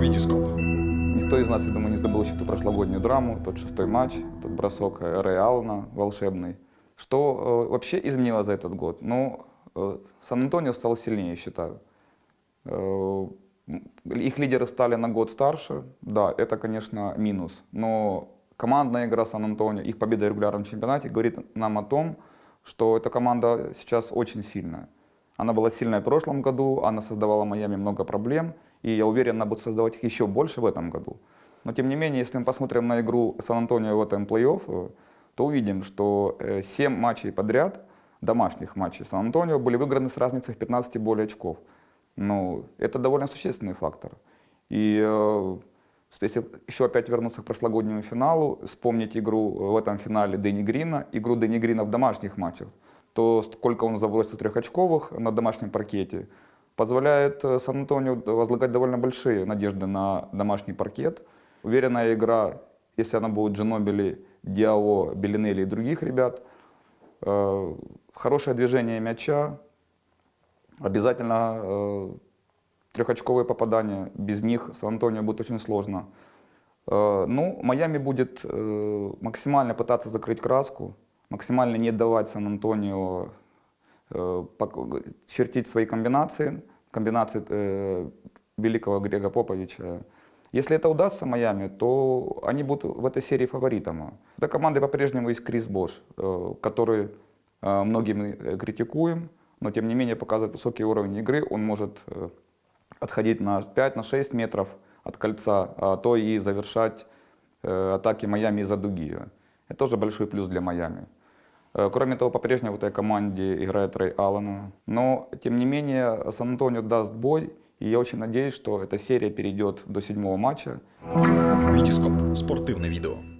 Витископ. Никто из нас, я думаю, не забыл еще ту прошлогоднюю драму, тот шестой матч, тот бросок Рэя Аллена волшебный. Что э, вообще изменило за этот год? Ну, э, Сан-Антонио стал сильнее, считаю. Э, их лидеры стали на год старше, да, это, конечно, минус. Но командная игра Сан-Антонио, их победа в регулярном чемпионате говорит нам о том, что эта команда сейчас очень сильная. Она была сильная в прошлом году, она создавала Майами много проблем, и я уверен, она будет создавать их еще больше в этом году. Но тем не менее, если мы посмотрим на игру Сан-Антонио в этом плей-офф, то увидим, что 7 э, матчей подряд, домашних матчей Сан-Антонио, были выиграны с разницей в 15 и более очков. Ну, это довольно существенный фактор. И э, если еще опять вернуться к прошлогоднему финалу, вспомнить игру в этом финале Дэнни Грина, игру Дэнни Грина в домашних матчах, то сколько он забросил трехочковых на домашнем паркете, позволяет э, Сан-Антонио возлагать довольно большие надежды на домашний паркет. Уверенная игра, если она будет Джинобили, Диао, Белинелли и других ребят, э, хорошее движение мяча, обязательно э, трехочковые попадания, без них Сан-Антонио будет очень сложно. Ну, Майами будет максимально пытаться закрыть краску, максимально не давать Сан-Антонио э, чертить свои комбинации, комбинации э, великого Грега Поповича. Если это удастся Майами, то они будут в этой серии фаворитом. Эта команда по-прежнему есть Крис Бош, э, который э, многие мы критикуем, но тем не менее показывает высокий уровень игры. Он может э, отходить на 5-6 на метров от кольца, а то и завершать э, атаки Майами из-за дуги. Это тоже большой плюс для Майами. Э, кроме того, по-прежнему в этой команде играет Рэй Аллен. Но, тем не менее, Сан-Антонио даст бой. И я очень надеюсь, что эта серия перейдет до седьмого матча. Витископ. Спортивное видео.